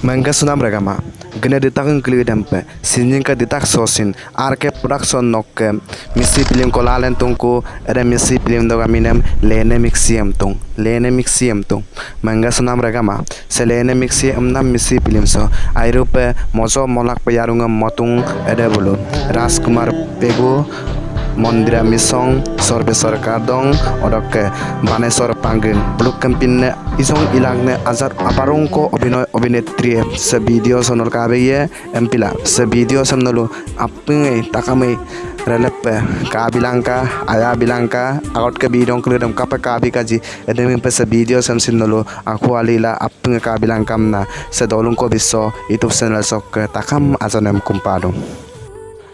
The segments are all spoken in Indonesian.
Mangga sunam ragama. Gene ditak ngkli dempe. Sinjing ka ditak sosin. Arke production nokke. Misi pilim kolalen tungku. Ada misi pilim doga minem lene mixium tung. Lene mixium tung. Mangga sunam ragama. Se lene mixium nam misi pilim so. Airupe mozo molak payarunga motung ada bulu. Raskumar pego Mondira misong sorbe sarkar dong odok banesor panggeng beluk kempinne isong ilagne azar aparong ko obinoy obinetri se video sonol kabe ye empila. Se video samnolu apngai takame relepe kabilangka aya bilangka agot ke bidong kelidam kapa kabi kaji edemi pe se video sam sinolu aku alila apngai kabilangkam na se dolung ko biso itu senel sok takam azanem kumpadong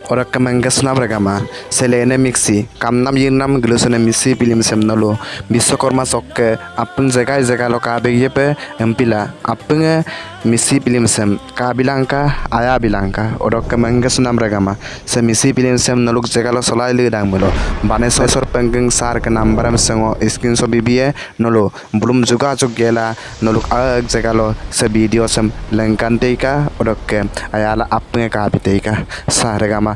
Orakamangas nabragama, Selene mixi, Kamnam yinam glusene misi pilim semnalo miso korma sokke, Apun zekai zekalo kabe yepe, empila, Apunge misi pilim sem, Kabilanka, Aya bilanka, Orakamangas nabragama, Se misi pilim sem noluk zekalo solai lidang mulo, Baneso sor penggeng sar ke nambaram sengo. Iskin so bibie nolo, Belum juga cuk gela, Noluk ag zekalo se video sem, Lengkanteka, Odokke, Ayala apunge kabiteka, Saragama,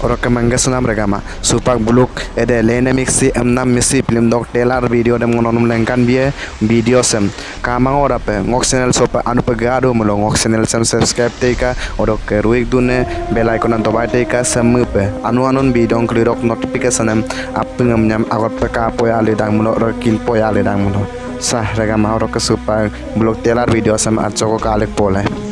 Orang kemangga sunam regama supak buluk ede lene mixi emnam misi film dok telar video dem ngononum lengkan bie video sem. Kamang ora pe ngok channel sopa anu pegado mulo. Ngok channel sem subscribe teka orok ke ruik dune bel icon an tobai teka sem pe anu anun video klirok notification em. Apengam nyam agot pe ka poya le dang mulo rokin poya le dang sah regama orok ke supak buluk telar video sem at joko kalik pole